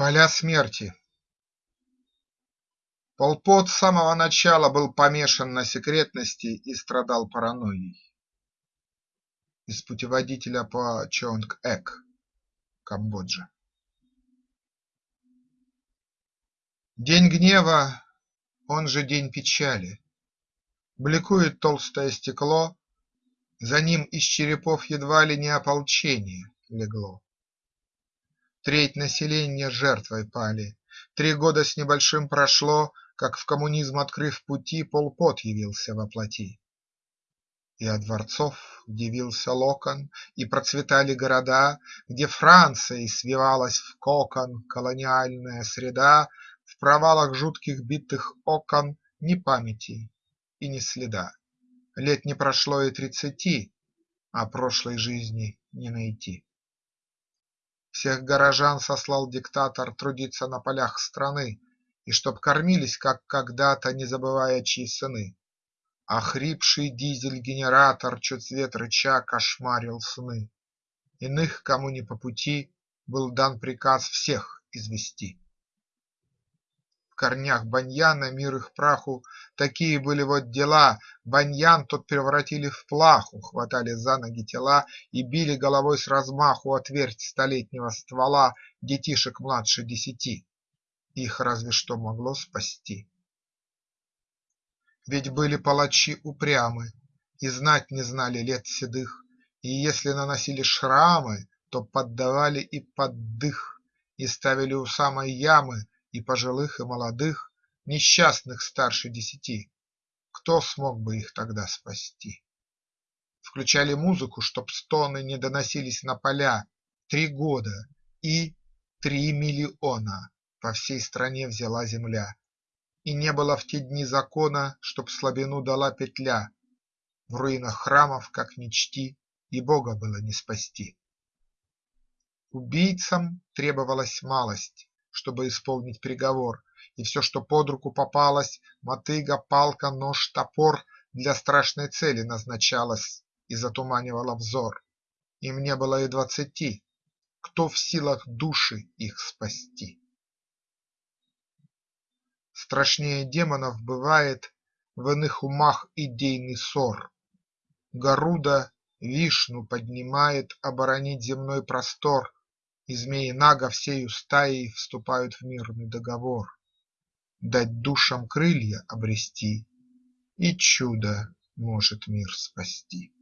Поля смерти Пол Пот с самого начала был помешан на секретности и страдал паранойей. Из путеводителя по Чонг-Эк, Камбоджа. День гнева, он же день печали. Бликует толстое стекло, За ним из черепов едва ли не ополчение легло. Треть населения жертвой пали, Три года с небольшим прошло, Как в коммунизм открыв пути, Пол Пот явился во плоти. И от дворцов дивился локон, И процветали города, Где Францией свивалась в кокон Колониальная среда, В провалах жутких битых окон Ни памяти и ни следа. Лет не прошло и тридцати, А прошлой жизни не найти. Всех горожан сослал диктатор Трудиться на полях страны, И чтоб кормились, как когда-то, Не забывая, чьи сыны. А хрипший дизель-генератор, Чуть свет рыча, кошмарил сны. Иных, кому не по пути, Был дан приказ всех извести корнях баньяна мир их праху, Такие были вот дела, баньян тот превратили в плаху, Хватали за ноги тела и били головой с размаху О твердь столетнего ствола детишек младше десяти. Их разве что могло спасти. Ведь были палачи упрямы и знать не знали лет седых, И если наносили шрамы, то поддавали и под дых, И ставили у самой ямы и пожилых и молодых, Несчастных старше десяти. Кто смог бы их тогда спасти? Включали музыку, чтоб стоны не доносились на поля. Три года и три миллиона по всей стране взяла земля. И не было в те дни закона, чтоб слабину дала петля. В руинах храмов, как ни и Бога было не спасти. Убийцам требовалась малость чтобы исполнить приговор, и все, что под руку попалось – мотыга, палка, нож, топор – для страшной цели назначалось и затуманивало взор. Им не было и двадцати, кто в силах души их спасти? Страшнее демонов бывает в иных умах идейный ссор. Гаруда Вишну поднимает оборонить земной простор и змеи-нага всею стаей вступают в мирный договор Дать душам крылья обрести, и чудо может мир спасти.